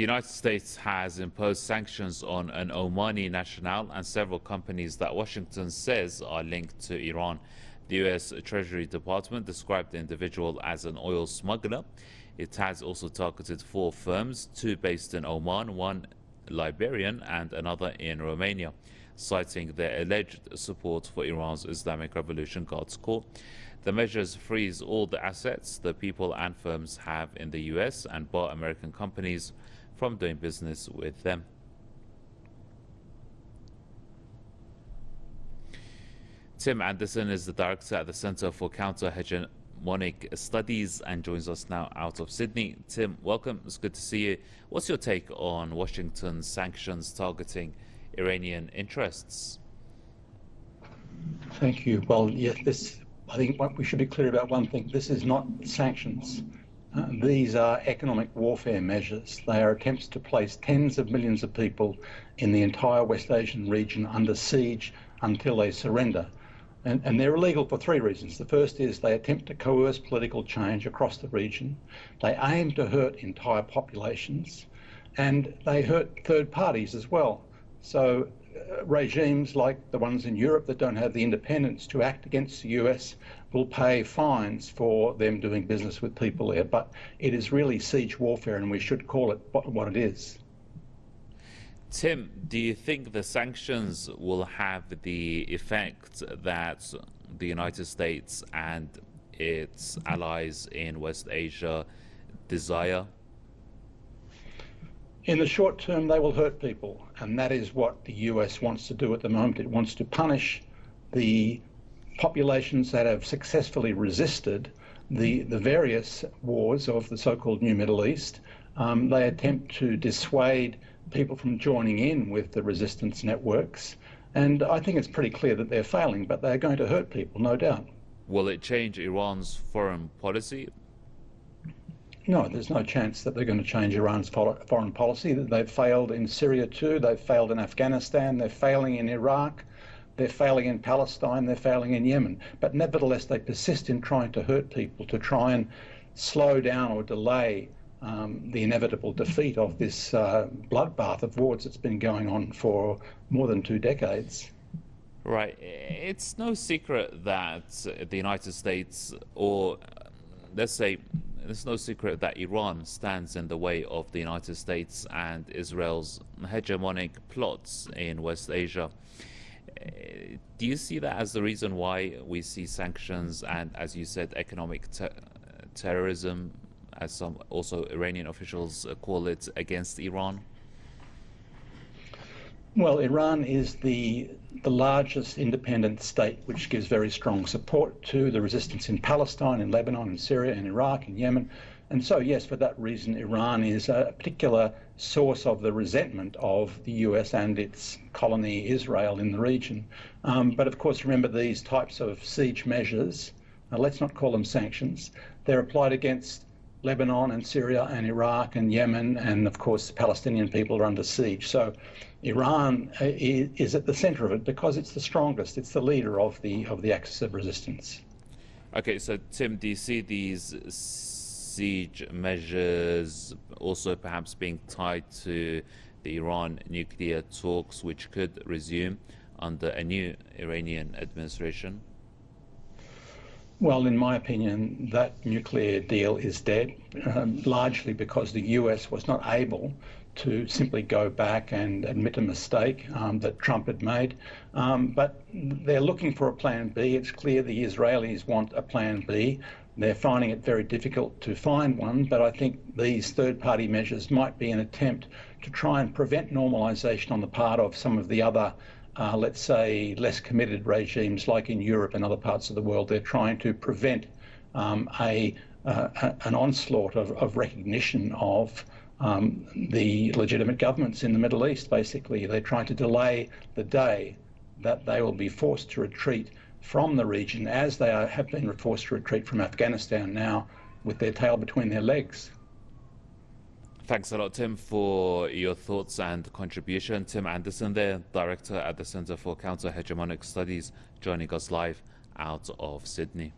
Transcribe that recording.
The United States has imposed sanctions on an Omani national and several companies that Washington says are linked to Iran. The U.S. Treasury Department described the individual as an oil smuggler. It has also targeted four firms, two based in Oman, one Liberian and another in Romania, citing their alleged support for Iran's Islamic Revolution Guards Corps. The measures freeze all the assets the people and firms have in the U.S. and bar American companies from doing business with them. Tim Anderson is the director at the Center for Counter Hegemonic Studies and joins us now out of Sydney. Tim, welcome. It's good to see you. What's your take on Washington's sanctions targeting Iranian interests? Thank you. Well, yes, this. I think we should be clear about one thing. This is not sanctions. These are economic warfare measures. They are attempts to place tens of millions of people in the entire West Asian region under siege until they surrender. And, and, they're illegal for three reasons. The first is they attempt to coerce political change across the region. They aim to hurt entire populations and they hurt third parties as well. So regimes like the ones in Europe that don't have the independence to act against the US will pay fines for them doing business with people there. But it is really siege warfare, and we should call it what it is. Tim, do you think the sanctions will have the effect that the United States and its allies in West Asia desire? In the short term, they will hurt people, and that is what the US wants to do at the moment. It wants to punish the populations that have successfully resisted the, the various wars of the so-called New Middle East. Um, they attempt to dissuade people from joining in with the resistance networks. And I think it's pretty clear that they're failing, but they're going to hurt people, no doubt. Will it change Iran's foreign policy? No, there's no chance that they're going to change Iran's foreign policy. They've failed in Syria too, they've failed in Afghanistan, they're failing in Iraq. They're failing in Palestine, they're failing in Yemen. But nevertheless, they persist in trying to hurt people, to try and slow down or delay um, the inevitable defeat of this uh, bloodbath of wars that's been going on for more than two decades. Right. It's no secret that the United States, or let's say, it's no secret that Iran stands in the way of the United States and Israel's hegemonic plots in West Asia uh, do you see that as the reason why we see sanctions and, as you said, economic ter terrorism, as some also Iranian officials uh, call it, against Iran? Well, Iran is the the largest independent state, which gives very strong support to the resistance in Palestine, in Lebanon, in Syria, in Iraq, in Yemen, and so, yes, for that reason, Iran is a particular source of the resentment of the US and its colony Israel in the region. Um, but of course, remember these types of siege measures, uh, let's not call them sanctions, they're applied against Lebanon and Syria and Iraq and Yemen, and of course, the Palestinian people are under siege. So Iran uh, is at the center of it because it's the strongest, it's the leader of the, of the axis of resistance. Okay, so Tim, do you see these siege measures also perhaps being tied to the Iran nuclear talks, which could resume under a new Iranian administration? Well, in my opinion, that nuclear deal is dead, um, largely because the US was not able to simply go back and admit a mistake um, that Trump had made. Um, but they're looking for a plan B. It's clear the Israelis want a plan B. They're finding it very difficult to find one, but I think these third party measures might be an attempt to try and prevent normalisation on the part of some of the other, uh, let's say, less committed regimes like in Europe and other parts of the world. They're trying to prevent um, a, uh, an onslaught of, of recognition of um, the legitimate governments in the Middle East, basically. They're trying to delay the day that they will be forced to retreat from the region as they are, have been forced to retreat from Afghanistan now with their tail between their legs. Thanks a lot, Tim, for your thoughts and contribution. Tim Anderson there, Director at the Centre for Counter-Hegemonic Studies, joining us live out of Sydney.